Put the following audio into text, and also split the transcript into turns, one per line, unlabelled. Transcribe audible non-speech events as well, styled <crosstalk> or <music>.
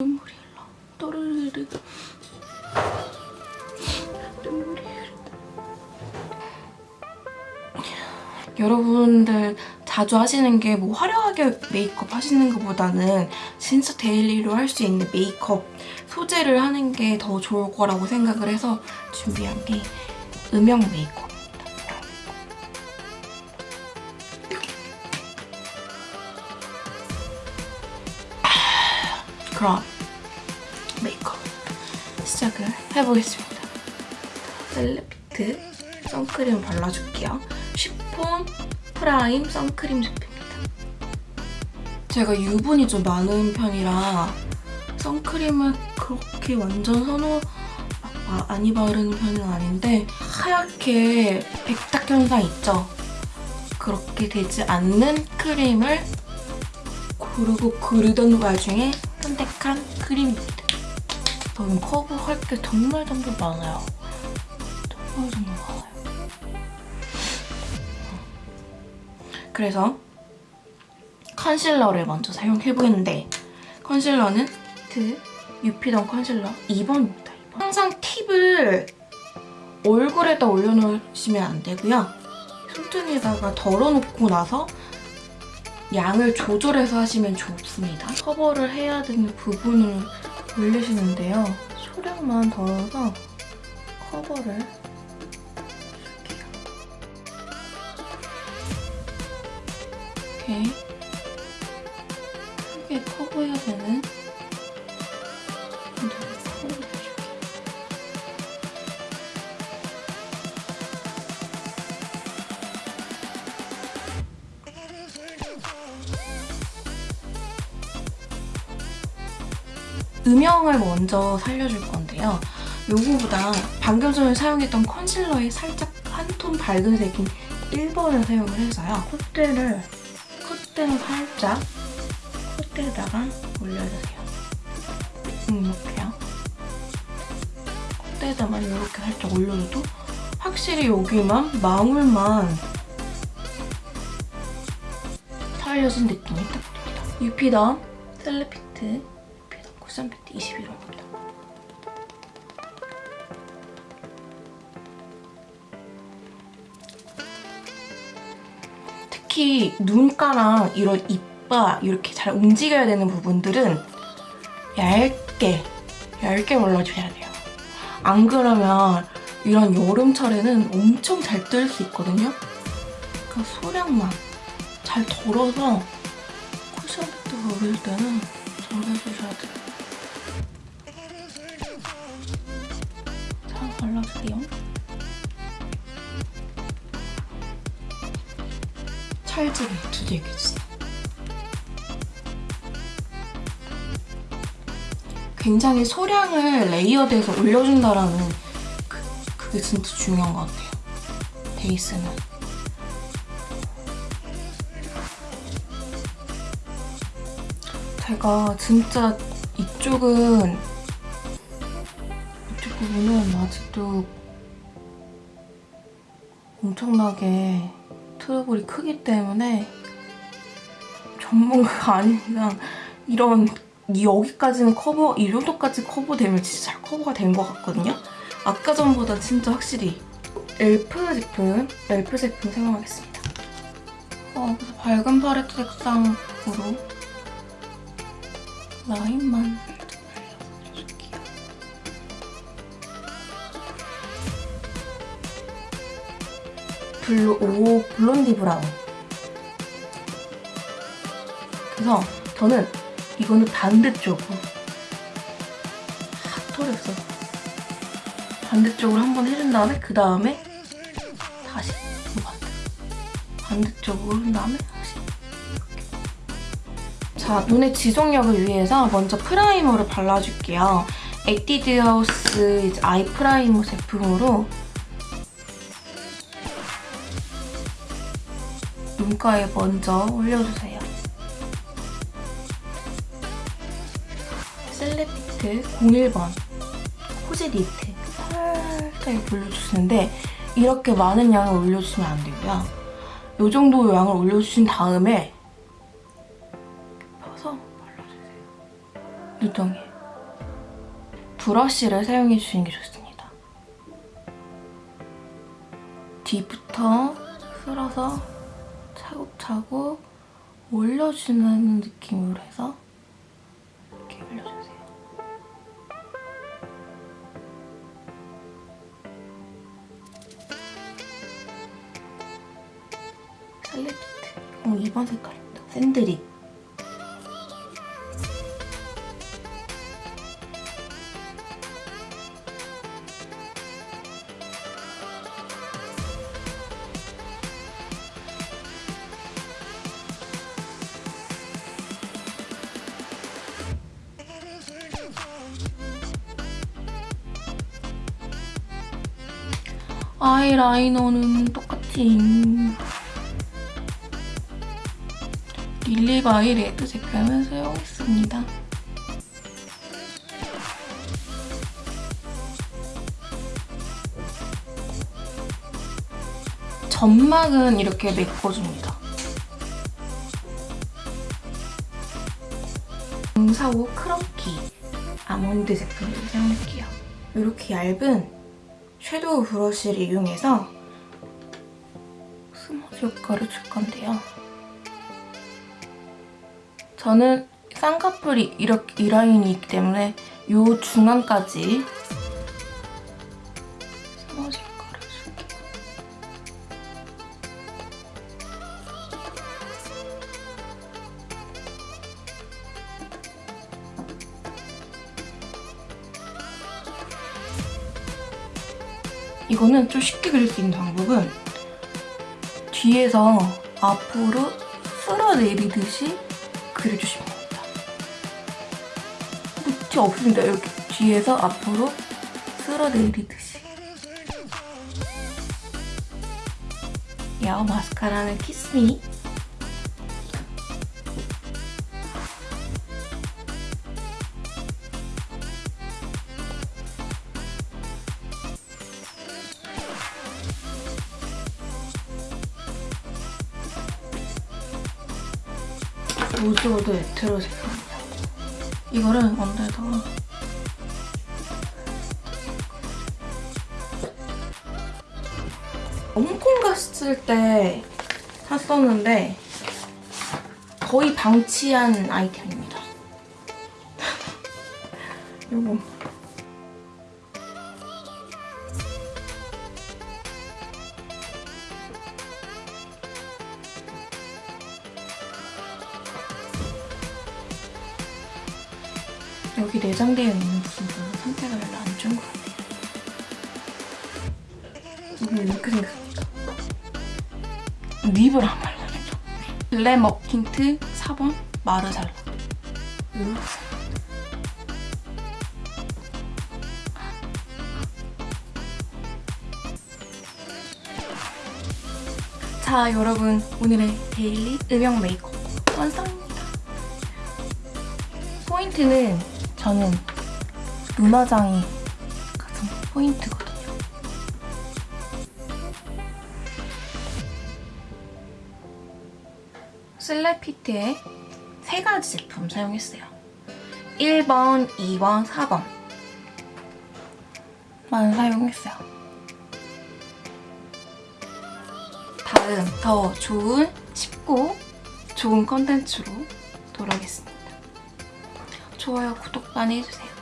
눈물이 흘러 또르르르 눈물이 흐른다 여러분들 자주 하시는 게 뭐 화려하게 메이크업 하시는 것보다는 진짜 daily로 할 수 있는 메이크업 소개를 하는 게 더 좋을 거라고 생각을 해서 준비한 게 음영 메이크업 그럼 메이크업 시작을 해보겠습니다. 셀레피트 선크림 발라줄게요. 쉬폰 프라임 선크림 제품입니다. 제가 유분이 좀 많은 편이라 선크림을 그렇게 완전 선호 막 많이 바르는 편은 아닌데 하얗게 백탁 현상 있죠? 그렇게 되지 않는 크림을 고르고 고르던 와중에 선택한 크림입니다. 저는 커버할 게 정말 정말 많아요. 정말 정말 많아요. 그래서 컨실러를 먼저 사용해보겠는데 컨실러는 트 유피던 컨실러 2번입니다. 2번. 항상 팁을 얼굴에다 올려놓으시면 안 되고요. 손등에다가 덜어놓고 나서 양을 조절해서 하시면 좋습니다. 커버를 해야 되는 부분을 올리시는데요. 소량만 덜어서 커버를 해줄게요. 이렇게 크게 커버해야 되는 부분 음영을 먼저 살려줄 건데요. 요거보다 방금 전에 사용했던 컨실러의 살짝 한 톤 밝은 색인 1번을 사용을 해서요. 콧대를, 콧대는 살짝 콧대에다가 올려주세요. 음, 이렇게요. 콧대에다만 이렇게 살짝 올려줘도 확실히 여기만 망울만 살려진 느낌이 딱 듭니다. 유피덤 셀레피트 유피덤 쿠션 팩트 21호입니다. 특히 눈가랑 이런 이빠 이렇게 잘 움직여야 되는 부분들은 얇게 얇게 발라줘야 돼요. 안 그러면 이런 여름철에는 엄청 잘 뜰 수 있거든요. 그러니까 소량만 잘 덜어서 쿠션 팩트 바를 때는 잘 해주셔야 돼요. 발라줄게요. 찰지게 두들겨 주세요. 굉장히 소량을 layered해서 올려준다라는 그, 그게 진짜 중요한 것 같아요. 베이스는. 제가 진짜 이쪽은 부분은 아직도 엄청나게 트러블이 크기 때문에 전문가가 <laughs> 이상 이런 이 여기까지는 커버, 이 정도까지 커버되면 진짜 잘 커버가 된 것 같거든요? 아까 전보다 진짜 확실히 엘프 제품, 엘프 제품 사용하겠습니다. 어, 그래서 밝은 팔레트 색상으로 라인만 블루, 오, blonde brown. 그래서 저는 이거는 반대쪽으로 탁 털었어. 반대쪽으로 한번 해준 다음에 그 다음에 다시 또 반대. 반대쪽으로 한 다음에 다시 이렇게. 자, 눈의 지속력을 위해서 먼저 primer를 발라줄게요. 에뛰드 하우스 eye primer 제품으로 눈가에 먼저 올려주세요. 셀레피트 01번 코지 니트 살짝 올려주시는데 이렇게 많은 양을 올려주시면 안 되고요. 이 정도 양을 올려주신 다음에 펴서 발라주세요. 눈덩이에. 브러쉬를 사용해 주시는 게 좋습니다. 뒤부터 쓸어서 차곡차곡 올려주는 느낌으로 해서 이렇게 올려주세요. 살레피트. 어, 2번 색깔입니다. 샌드립. 아이라이너는 똑같이 릴리바이 레드 제품을 사용했습니다. 점막은 이렇게 메꿔줍니다. 045 크런키 아몬드 제품을 사용할게요. 이렇게 얇은 섀도우 브러쉬를 이용해서 스머지 효과를 줄 건데요. 저는 쌍꺼풀이 이렇게 이 라인이 있기 때문에 이 중앙까지 스머지 이거는 좀 쉽게 그릴 수 있는 방법은 뒤에서 앞으로 쓸어내리듯이 그려주시면 됩니다. 끝이 없습니다. 이렇게 뒤에서 앞으로 쓸어내리듯이. 야오 마스카라는 키스미. 로즈워드 에테로 제품입니다. 이거를 언더에다가 홍콩 갔을 때 샀었는데 거의 방치한 아이템입니다. <laughs> 요거 여기 내장되어 있는 부분은 상태가 별로 안 좋은 것 같아요. 이게 이렇게 생겼습니다. 립을 안 발라줘. 글래머 틴트 4번 마르살라. 자 여러분 오늘의 daily 음영 메이크업 완성입니다. 포인트는 저는 눈화장이 가장 포인트거든요. 슬래피트의 세 가지 제품 사용했어요. 1번, 2번, 4번 만 사용했어요. 다음 더 좋은, 쉽고 좋은 컨텐츠로 돌아오겠습니다. 좋아요, 구독 많이 해주세요.